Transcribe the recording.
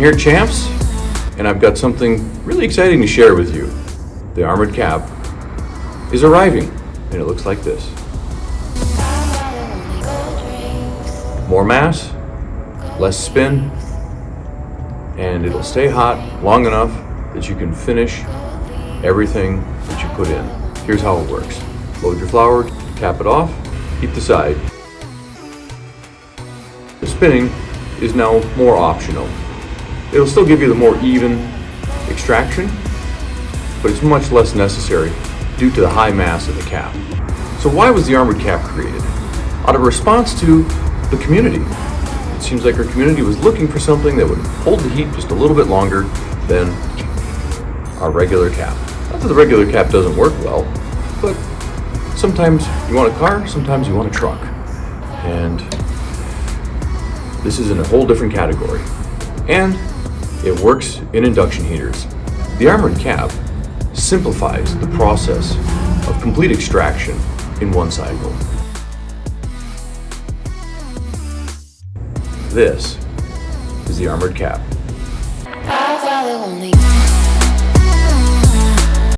here Champs, and I've got something really exciting to share with you. The armored cap is arriving, and it looks like this. More mass, less spin, and it'll stay hot long enough that you can finish everything that you put in. Here's how it works. Load your flower, cap it off, keep the side. The spinning is now more optional. It'll still give you the more even extraction, but it's much less necessary due to the high mass of the cap. So why was the armored cap created? Out of response to the community. It seems like our community was looking for something that would hold the heat just a little bit longer than our regular cap. Not that the regular cap doesn't work well, but sometimes you want a car, sometimes you want a truck. And this is in a whole different category. And it works in induction heaters. The armored cap simplifies the process of complete extraction in one cycle. This is the armored cap.